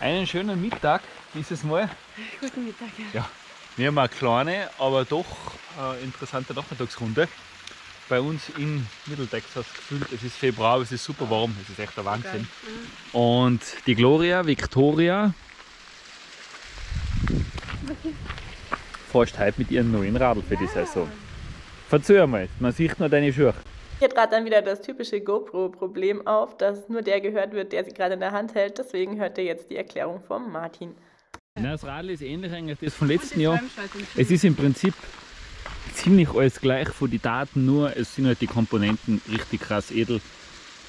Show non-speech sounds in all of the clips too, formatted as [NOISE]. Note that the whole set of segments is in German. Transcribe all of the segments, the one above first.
Einen schönen Mittag dieses Mal. Guten Mittag, ja. ja. Wir haben eine kleine, aber doch äh, interessante Nachmittagsrunde. Bei uns in Mitteltexas gefühlt. Es ist Februar, es ist super warm. Es ist echt der Wahnsinn. Mhm. Und die Gloria, Victoria, fährst heute mit ihrem neuen Radl für die Saison. Verzeih mal, man sieht nur deine Schuhe. Hier trat dann wieder das typische GoPro-Problem auf, dass nur der gehört wird, der sie gerade in der Hand hält. Deswegen hört ihr jetzt die Erklärung von Martin. Na, das Radl ist ähnlich eigentlich das vom letzten Jahr. Es ist im Prinzip ziemlich alles gleich von den Daten, nur es sind halt die Komponenten richtig krass edel.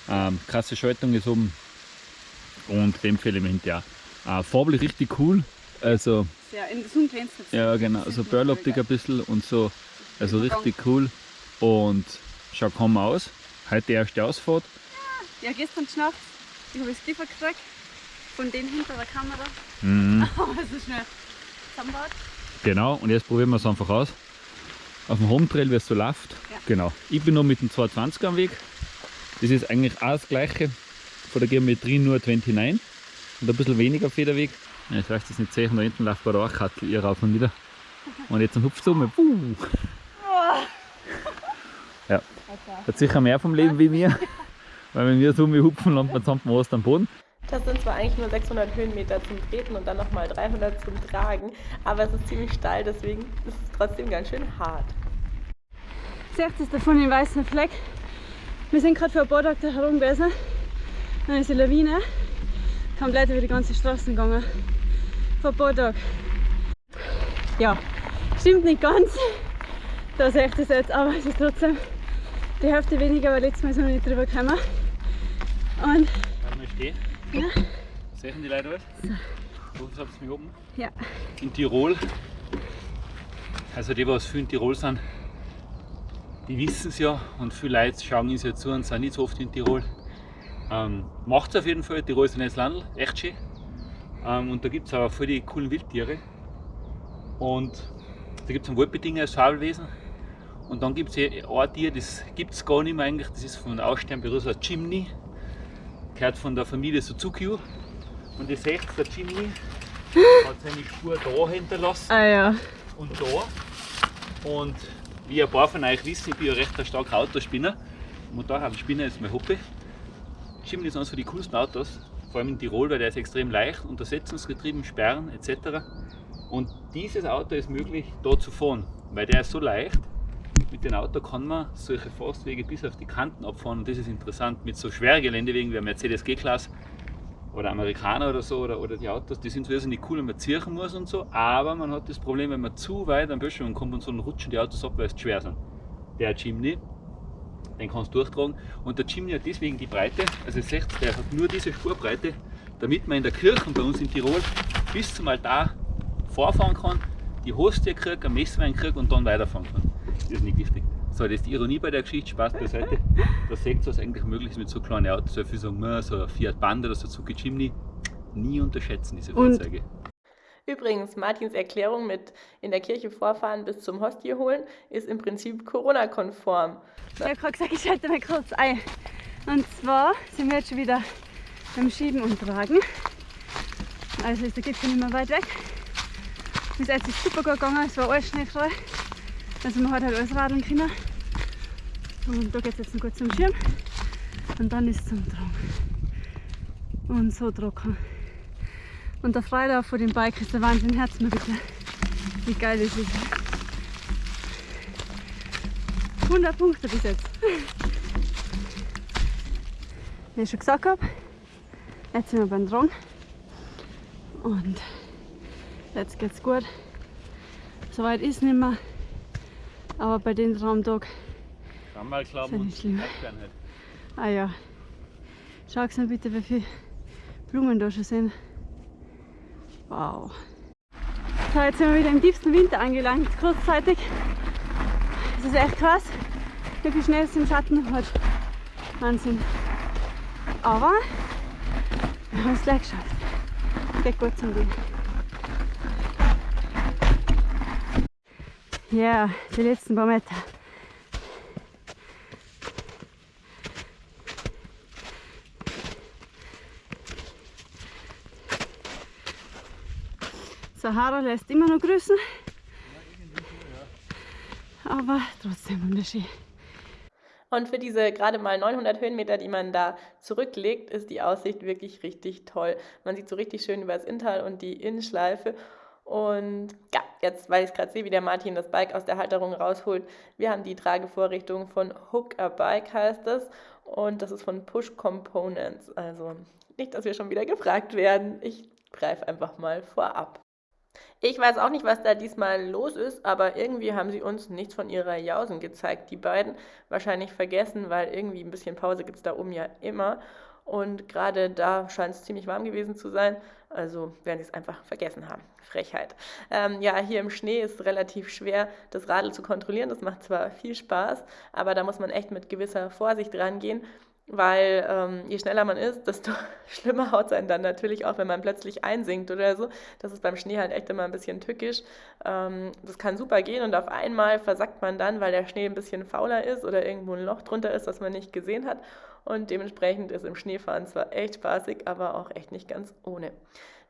Ähm, krasse Schaltung ist oben und Dämpfelemente ja. Äh, farblich richtig cool. Also, ja, in Zoom glänzt Ja, genau, so Burloptik ein bisschen und so. Also richtig cool. Und schaut kaum aus. Heute die erste Ausfahrt. Ja, gestern geschnappt. Ich habe es Kiefer gekriegt. Von denen hinter der Kamera. Mhm. [LAUGHS] Aber so schnell zusammenbaut. Genau, und jetzt probieren wir es einfach aus. Auf dem Home Trail, wie es so läuft. Ja. Genau. Ich bin noch mit dem 220 am Weg. Das ist eigentlich auch das gleiche. Von der Geometrie nur 29 und ein bisschen weniger Federweg. Ja, ich weiß das nicht sehen, da hinten läuft bei der Achkattel ihr rauf und wieder. Und jetzt hupft es um. Ja. Hat sicher mehr vom Leben wie mir. [LAUGHS] Weil wenn wir so hupfen, landet man zusammen was am Boden. Das sind zwar eigentlich nur 600 Höhenmeter zum Treten und dann nochmal 300 zum Tragen, aber es ist ziemlich steil, deswegen ist es trotzdem ganz schön hart. Seht ist davon den weißen Fleck. Wir sind gerade vor ein paar Tagen herum gewesen. Dann ist die Lawine komplett über die ganze Straße gegangen. Vor ein paar Tagen. Ja, stimmt nicht ganz. Da sehe ich das jetzt, aber es ist trotzdem die Hälfte weniger, weil letztes Mal sind wir nicht drüber gekommen. Und. Kann ich stehen? Ja. Sehen die Leute was? So. Wo habt ihr mich oben? Ja. In Tirol. Also die, was viel in Tirol sind, die wissen es ja und viele Leute schauen uns ja zu und sind nicht so oft in Tirol. Ähm, Macht es auf jeden Fall, Tirol ist ein nettes Land, echt schön. Ähm, und da gibt es auch voll die coolen Wildtiere. Und da gibt es ein Waldbedingungen, das Fabelwesen. Und dann gibt es ein Tier, das gibt es gar nicht mehr eigentlich, das ist von der Aussternberuf ein Chimney. Gehört von der Familie Suzuki. Und ihr seht, der Chimney hat seine Spur da hinterlassen ah, ja. und da. Und wie ein paar von euch wissen, ich bin ja recht ein starker Autospinner. Und daher Spinner ist mein Hobby. Chimney ist eines von den coolsten Autos, vor allem in Tirol, weil der ist extrem leicht, untersetzungsgetrieben, Sperren etc. Und dieses Auto ist möglich, da zu fahren, weil der ist so leicht, mit dem Auto kann man solche Forstwege bis auf die Kanten abfahren und das ist interessant. Mit so schweren Geländewegen wie Mercedes G-Klasse oder Amerikaner oder so oder, oder die Autos, die sind nicht cool, wenn man ziehen muss und so, aber man hat das Problem, wenn man zu weit am Böschung kommt und so, dann rutschen die Autos ab, weil es schwer sind. Der Chimney, den kannst du durchtragen und der Chimney hat deswegen die Breite, also ihr seht, der hat nur diese Spurbreite, damit man in der Kirche bei uns in Tirol bis zum Altar vorfahren kann, die Hostie kriegt, ein Messwein kriegt und dann weiterfahren kann ist nicht giftig. So, das ist die Ironie bei der Geschichte, Spaß beiseite. Da seht ihr, was eigentlich möglich ist mit so kleinen Autos. So viel sagen, so ein Fiat Panda oder so Suzuki Jimny. Nie unterschätzen diese Fahrzeuge. Übrigens, Martins Erklärung mit in der Kirche vorfahren bis zum Hostie holen ist im Prinzip Corona-konform. Ich habe gerade gesagt, ich schalte mal kurz ein. Und zwar sind wir jetzt schon wieder beim Schieben und Tragen. Also ist der Gipfel nicht mehr weit weg. Bis jetzt ist es super gut gegangen, es war alles schneefrei. Also man hat halt alles radeln können. Und da geht es jetzt noch gut zum Schirm. Und dann ist es zum Tragen. Und so trocken. Und der Freilauf vor dem Bike ist der Wahnsinn. Herz mir bitte, wie geil das ist. 100 Punkte bis jetzt. Wie ich schon gesagt habe, jetzt sind wir beim Drang. Und jetzt geht's gut. Soweit ist nicht mehr. Aber bei den Traumtag. Kann mal glauben schlimm. Ah ja. Schau mal bitte, wie viele Blumen da schon sind. Wow. So, jetzt sind wir wieder im tiefsten Winter angelangt, kurzzeitig. Das ist echt krass, wie viel Schnee es im Schatten hat. Wahnsinn. Aber wir haben es gleich geschafft. Geht gut zum Gehen. Ja, die letzten paar Meter. Haare lässt immer noch grüßen. Aber trotzdem wunderschön. Und für diese gerade mal 900 Höhenmeter, die man da zurücklegt, ist die Aussicht wirklich richtig toll. Man sieht so richtig schön über das Inntal und die Innenschleife. Und ja, jetzt, weil ich gerade sehe, wie der Martin das Bike aus der Halterung rausholt. Wir haben die Tragevorrichtung von Hook a Bike heißt das. Und das ist von Push Components. Also nicht, dass wir schon wieder gefragt werden. Ich greife einfach mal vorab. Ich weiß auch nicht, was da diesmal los ist, aber irgendwie haben sie uns nichts von ihrer Jausen gezeigt, die beiden. Wahrscheinlich vergessen, weil irgendwie ein bisschen Pause gibt es da oben ja immer. Und gerade da scheint es ziemlich warm gewesen zu sein. Also werden sie es einfach vergessen haben. Frechheit. Ähm, ja, hier im Schnee ist es relativ schwer, das Radl zu kontrollieren. Das macht zwar viel Spaß, aber da muss man echt mit gewisser Vorsicht rangehen weil ähm, je schneller man ist, desto [LAUGHS] schlimmer haut es einen dann natürlich auch, wenn man plötzlich einsinkt oder so. Das ist beim Schnee halt echt immer ein bisschen tückisch. Ähm, das kann super gehen und auf einmal versackt man dann, weil der Schnee ein bisschen fauler ist oder irgendwo ein Loch drunter ist, das man nicht gesehen hat. Und dementsprechend ist im Schneefahren zwar echt spaßig, aber auch echt nicht ganz ohne.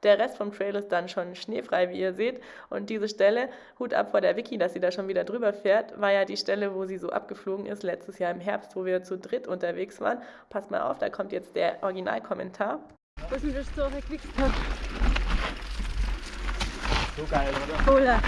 Der Rest vom Trail ist dann schon schneefrei, wie ihr seht. Und diese Stelle, Hut ab vor der Vicky, dass sie da schon wieder drüber fährt, war ja die Stelle, wo sie so abgeflogen ist, letztes Jahr im Herbst, wo wir zu dritt unterwegs waren. Passt mal auf, da kommt jetzt der Originalkommentar. Was ist das so gewichst hat? So geil, oder? Cola.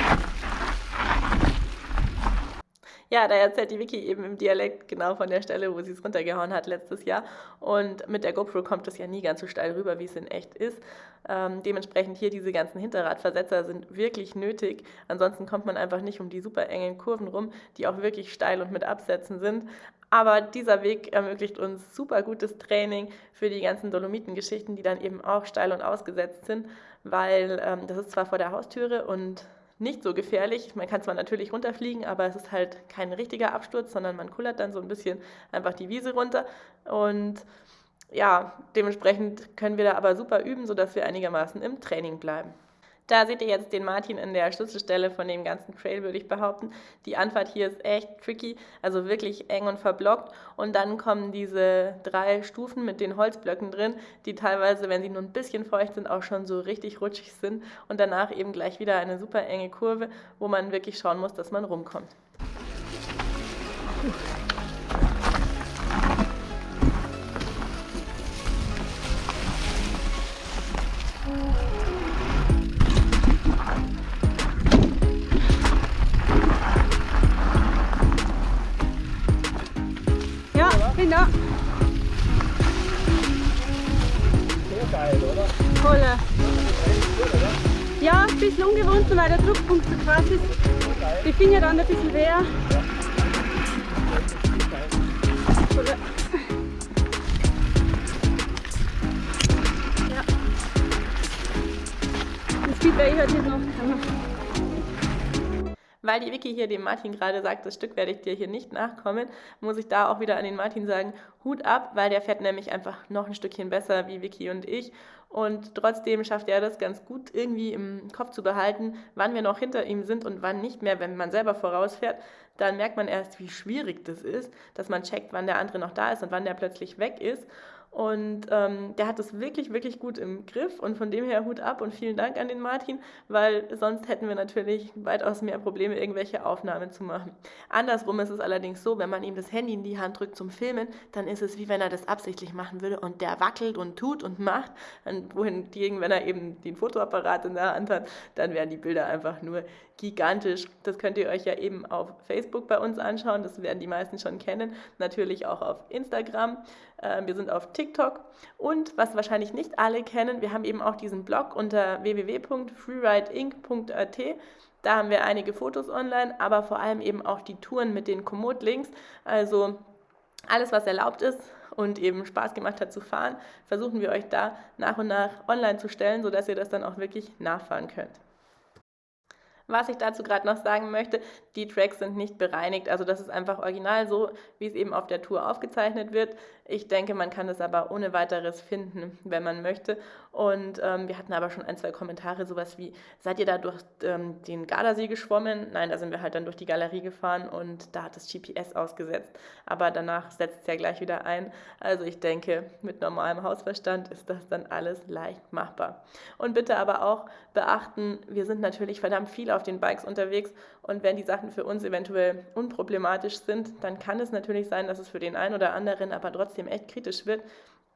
Ja, da erzählt die Vicky eben im Dialekt genau von der Stelle, wo sie es runtergehauen hat letztes Jahr. Und mit der GoPro kommt es ja nie ganz so steil rüber, wie es in echt ist. Ähm, dementsprechend hier diese ganzen Hinterradversetzer sind wirklich nötig. Ansonsten kommt man einfach nicht um die super engen Kurven rum, die auch wirklich steil und mit Absätzen sind. Aber dieser Weg ermöglicht uns super gutes Training für die ganzen Dolomitengeschichten, die dann eben auch steil und ausgesetzt sind, weil ähm, das ist zwar vor der Haustüre und nicht so gefährlich. Man kann zwar natürlich runterfliegen, aber es ist halt kein richtiger Absturz, sondern man kullert dann so ein bisschen einfach die Wiese runter. Und ja, dementsprechend können wir da aber super üben, sodass wir einigermaßen im Training bleiben. Da seht ihr jetzt den Martin in der Schlüsselstelle von dem ganzen Trail, würde ich behaupten. Die Anfahrt hier ist echt tricky, also wirklich eng und verblockt. Und dann kommen diese drei Stufen mit den Holzblöcken drin, die teilweise, wenn sie nur ein bisschen feucht sind, auch schon so richtig rutschig sind. Und danach eben gleich wieder eine super enge Kurve, wo man wirklich schauen muss, dass man rumkommt. Puh. Ja. So geil, oder? Voll. Ja, ein bisschen ungewohnt, weil der Druckpunkt so krass ist. Die Finger dann ein bisschen weh. Ja. Das Speedway hat hier noch weil die Vicky hier dem Martin gerade sagt, das Stück werde ich dir hier nicht nachkommen, muss ich da auch wieder an den Martin sagen, Hut ab, weil der fährt nämlich einfach noch ein Stückchen besser wie Vicky und ich. Und trotzdem schafft er das ganz gut irgendwie im Kopf zu behalten, wann wir noch hinter ihm sind und wann nicht mehr, wenn man selber vorausfährt. Dann merkt man erst, wie schwierig das ist, dass man checkt, wann der andere noch da ist und wann der plötzlich weg ist. Und ähm, der hat es wirklich, wirklich gut im Griff und von dem her Hut ab und vielen Dank an den Martin, weil sonst hätten wir natürlich weitaus mehr Probleme, irgendwelche Aufnahmen zu machen. Andersrum ist es allerdings so, wenn man ihm das Handy in die Hand drückt zum Filmen, dann ist es wie wenn er das absichtlich machen würde und der wackelt und tut und macht. Und wohingegen, wenn er eben den Fotoapparat in der Hand hat, dann wären die Bilder einfach nur gigantisch. Das könnt ihr euch ja eben auf Facebook bei uns anschauen, das werden die meisten schon kennen, natürlich auch auf Instagram. Ähm, wir sind auf TikTok und was wahrscheinlich nicht alle kennen, wir haben eben auch diesen Blog unter www.freerideinc.at. Da haben wir einige Fotos online, aber vor allem eben auch die Touren mit den Komoot-Links. Also alles, was erlaubt ist und eben Spaß gemacht hat zu fahren, versuchen wir euch da nach und nach online zu stellen, sodass ihr das dann auch wirklich nachfahren könnt. Was ich dazu gerade noch sagen möchte, die Tracks sind nicht bereinigt, also das ist einfach original so, wie es eben auf der Tour aufgezeichnet wird. Ich denke, man kann es aber ohne weiteres finden, wenn man möchte. Und ähm, wir hatten aber schon ein, zwei Kommentare, sowas wie, seid ihr da durch ähm, den Gardasee geschwommen? Nein, da sind wir halt dann durch die Galerie gefahren und da hat das GPS ausgesetzt. Aber danach setzt es ja gleich wieder ein. Also ich denke, mit normalem Hausverstand ist das dann alles leicht machbar. Und bitte aber auch beachten, wir sind natürlich verdammt viel auf auf den Bikes unterwegs und wenn die Sachen für uns eventuell unproblematisch sind, dann kann es natürlich sein, dass es für den einen oder anderen aber trotzdem echt kritisch wird.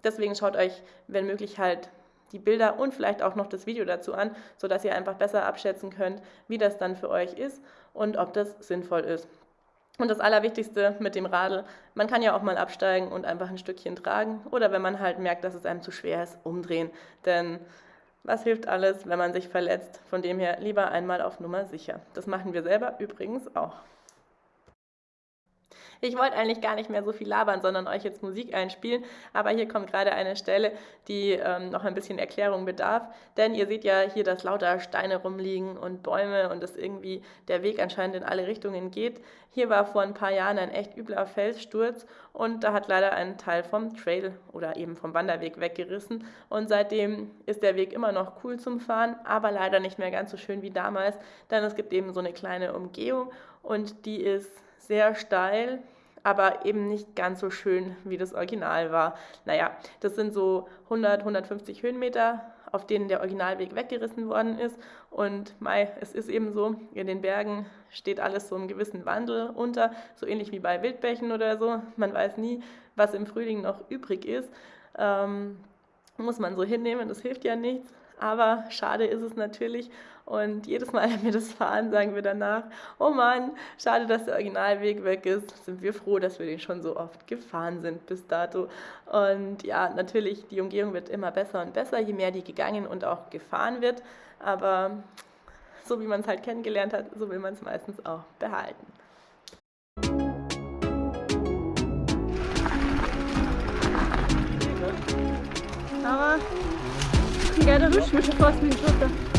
Deswegen schaut euch, wenn möglich, halt die Bilder und vielleicht auch noch das Video dazu an, sodass ihr einfach besser abschätzen könnt, wie das dann für euch ist und ob das sinnvoll ist. Und das Allerwichtigste mit dem Radl, man kann ja auch mal absteigen und einfach ein Stückchen tragen oder wenn man halt merkt, dass es einem zu schwer ist, umdrehen. Denn was hilft alles, wenn man sich verletzt? Von dem her lieber einmal auf Nummer sicher. Das machen wir selber übrigens auch. Ich wollte eigentlich gar nicht mehr so viel labern, sondern euch jetzt Musik einspielen, aber hier kommt gerade eine Stelle, die ähm, noch ein bisschen Erklärung bedarf, denn ihr seht ja hier, dass lauter Steine rumliegen und Bäume und dass irgendwie der Weg anscheinend in alle Richtungen geht. Hier war vor ein paar Jahren ein echt übler Felssturz und da hat leider ein Teil vom Trail oder eben vom Wanderweg weggerissen. Und seitdem ist der Weg immer noch cool zum Fahren, aber leider nicht mehr ganz so schön wie damals, denn es gibt eben so eine kleine Umgehung und die ist sehr steil, aber eben nicht ganz so schön, wie das Original war. Naja, das sind so 100, 150 Höhenmeter, auf denen der Originalweg weggerissen worden ist. Und Mai, es ist eben so, in den Bergen steht alles so einem gewissen Wandel unter, so ähnlich wie bei Wildbächen oder so. Man weiß nie, was im Frühling noch übrig ist. Ähm, muss man so hinnehmen, das hilft ja nichts. Aber schade ist es natürlich. Und jedes Mal, [LAUGHS] wenn wir das fahren, sagen wir danach, oh Mann, schade, dass der Originalweg weg ist. Sind wir froh, dass wir den schon so oft gefahren sind bis dato. Und ja, natürlich, die Umgehung wird immer besser und besser, je mehr die gegangen und auch gefahren wird. Aber so wie man es halt kennengelernt hat, so will man es meistens auch behalten. Aber Ja, da rutscht mir schon fast mit dem Schotter.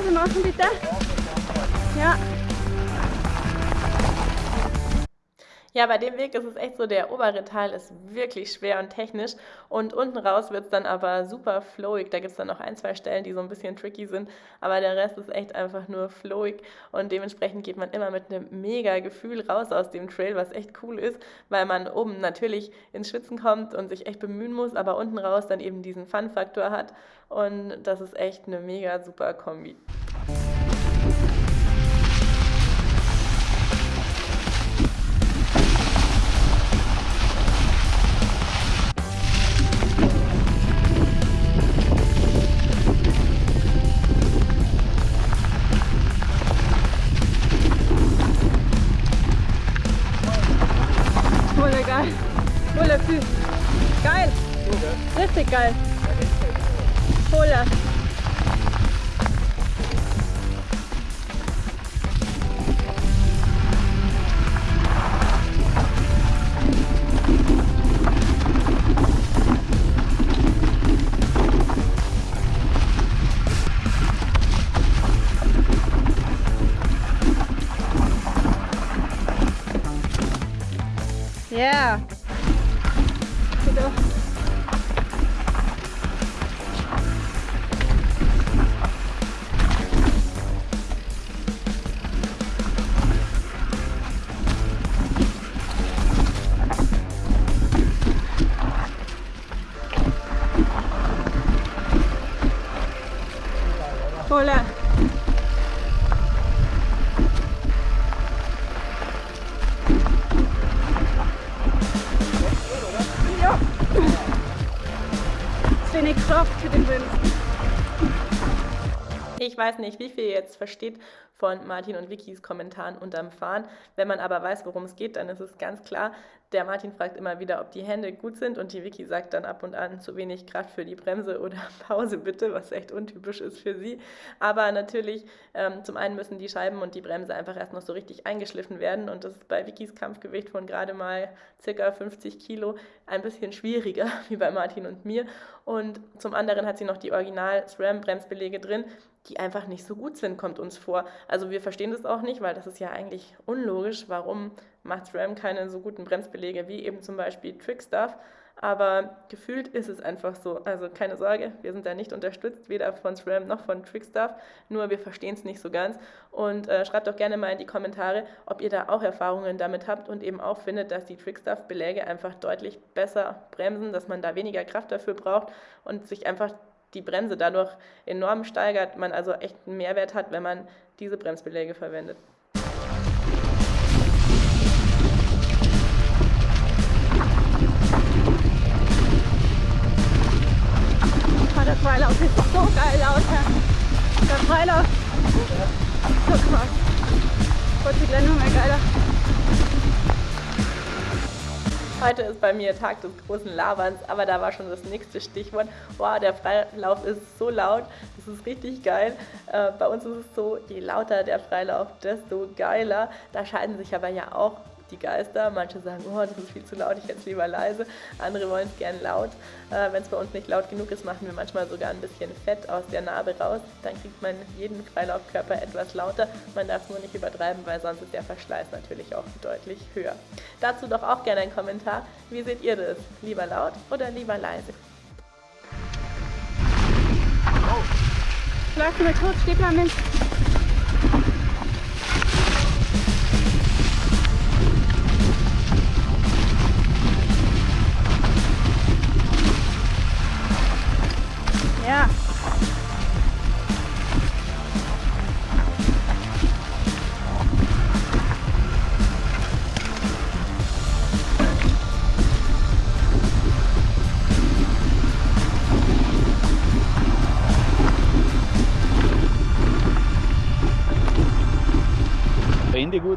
Bremse noch eine Ja. Bei dem Weg ist es echt so, der obere Teil ist wirklich schwer und technisch und unten raus wird es dann aber super flowig. Da gibt es dann noch ein, zwei Stellen, die so ein bisschen tricky sind, aber der Rest ist echt einfach nur flowig und dementsprechend geht man immer mit einem mega Gefühl raus aus dem Trail, was echt cool ist, weil man oben natürlich ins Schwitzen kommt und sich echt bemühen muss, aber unten raus dann eben diesen Fun-Faktor hat und das ist echt eine mega super Kombi. Geil. Cola. Yeah. Hola. Weiß nicht, wie viel ihr jetzt versteht von Martin und Vickys Kommentaren unterm Fahren. Wenn man aber weiß, worum es geht, dann ist es ganz klar. Der Martin fragt immer wieder, ob die Hände gut sind und die Vicky sagt dann ab und an zu wenig Kraft für die Bremse oder [LAUGHS] Pause bitte, was echt untypisch ist für sie. Aber natürlich, ähm, zum einen müssen die Scheiben und die Bremse einfach erst noch so richtig eingeschliffen werden und das ist bei Vickys Kampfgewicht von gerade mal circa 50 Kilo ein bisschen schwieriger [LAUGHS] wie bei Martin und mir. Und zum anderen hat sie noch die Original-SRAM-Bremsbelege drin, die einfach nicht so gut sind, kommt uns vor. Also wir verstehen das auch nicht, weil das ist ja eigentlich unlogisch. Warum macht SRAM keine so guten Bremsbelege wie eben zum Beispiel Trickstuff? Aber gefühlt ist es einfach so. Also keine Sorge, wir sind da nicht unterstützt, weder von SRAM noch von Trickstuff. Nur wir verstehen es nicht so ganz. Und äh, schreibt doch gerne mal in die Kommentare, ob ihr da auch Erfahrungen damit habt und eben auch findet, dass die Trickstuff-Beläge einfach deutlich besser bremsen, dass man da weniger Kraft dafür braucht und sich einfach die Bremse dadurch enorm steigert, man also echt einen Mehrwert hat, wenn man diese Bremsbeläge verwendet. Der Freilauf ist so geil, Lauter. Der Freilauf. So krass. Gott, die Blendung mal geiler. Heute ist bei mir Tag des großen Laberns, aber da war schon das nächste Stichwort. Wow, der Freilauf ist so laut, das ist richtig geil. Äh, bei uns ist es so, je lauter der Freilauf, desto geiler. Da scheiden sich aber ja auch die Geister. Manche sagen, oh, das ist viel zu laut, ich hätte es lieber leise. Andere wollen es gern laut. Äh, Wenn es bei uns nicht laut genug ist, machen wir manchmal sogar ein bisschen Fett aus der Narbe raus. Dann kriegt man jeden Freilaufkörper etwas lauter. Man darf nur nicht übertreiben, weil sonst ist der Verschleiß natürlich auch deutlich höher. Dazu doch auch gerne einen Kommentar. Wie seht ihr das? Lieber laut oder lieber leise? Läuft mal kurz, steht mal mit.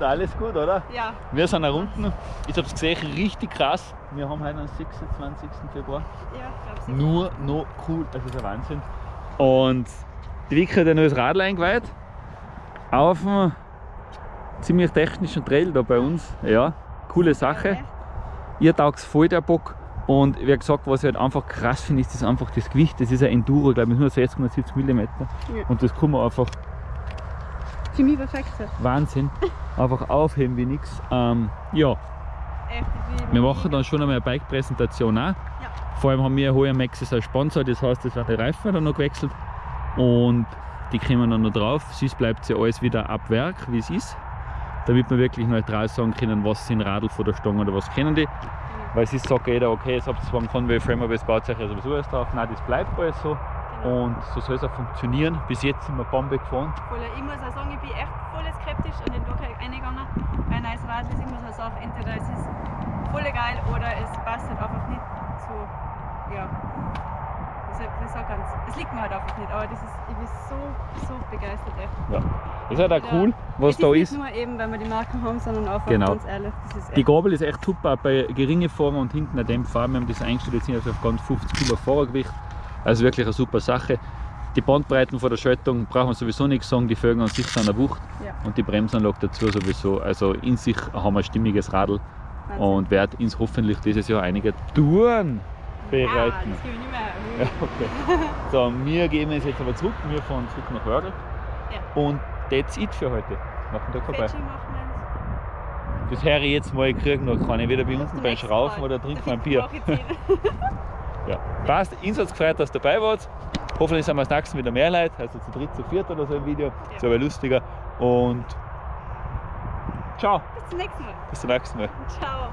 Alles gut, oder? Ja. Wir sind auch unten. Ich habe es gesehen, richtig krass. Wir haben heute den 26. Februar. Ja, glaub's Nur noch cool, das ist ein Wahnsinn. Und die Vicky hat noch das Radl eingeweiht. Auf einem ziemlich technischen Trail da bei uns. Ja, coole Sache. Ihr taugt voll der Bock. Und wie gesagt, was ich halt einfach krass finde, ist das einfach das Gewicht. Das ist ein Enduro, glaube ich, nur 60,70 mm. Ja. Und das kann man einfach Für mich perfekt. Wahnsinn. Einfach aufheben wie nichts. Ähm, ja, Wir machen dann schon einmal eine Bike-Präsentation auch. Vor allem haben wir heuer Maxis als Sponsor, das heißt, es werden die Reifen dann noch gewechselt und die kommen dann noch drauf. Sonst bleibt ja alles wieder ab Werk, wie es ist, damit wir wirklich neutral sagen können, was sind Radl von der Stange oder was kennen die. Weil es ist sagt jeder, okay, jetzt habt ihr zwar einen Conway Frame, aber es baut sich ja sowieso alles drauf. Nein, das bleibt alles so. Und so soll es auch funktionieren. Bis jetzt sind wir Bombe gefahren. Voll, ich muss auch sagen, ich bin echt voll skeptisch an den Docker reingegangen. Bei ein neues Radl ist immer so eine Sache, entweder es ist voll geil oder es passt halt einfach nicht so, ja, ganz, es liegt mir halt einfach nicht, aber das ist, ich bin so, so begeistert echt. Ja. Das ist halt auch cool, was da ist. Nicht nur eben, weil wir die Marken haben, sondern einfach Genau. ganz ehrlich, das Die Gabel ist echt super, auch bei geringen Fahrern und hinten ein Dämpfer. Wir haben das eingestellt, jetzt sind also auf ganz 50 Kilo Fahrergewicht. Also wirklich eine super Sache. Die Bandbreiten von der Schaltung brauchen wir sowieso nichts sagen, die Felgen an sich sind eine Wucht Ja. und die Bremsanlage dazu sowieso. Also in sich haben wir ein stimmiges Radl Wahnsinn. und wird uns hoffentlich dieses Jahr einige Touren Ah, bereiten. das gebe ich nicht mehr. Ja, okay. So, wir gehen jetzt aber zurück, wir fahren zurück nach Wörgl Ja. und that's it für heute. Machen wir da vorbei. Das höre ich jetzt mal, ich kriege noch keine. Wieder bei Der beim Schraufen oder trinken ein Bier. [LAUGHS] Ja. Passt, es gefreut, dass ihr dabei wart. Hoffentlich sind wir das nächste Mal wieder mehr Leute, also zu dritt, zu viert oder so im Video. Ist aber lustiger. Und ciao, Bis zum nächsten Mal. bis zum nächsten Mal. Ciao.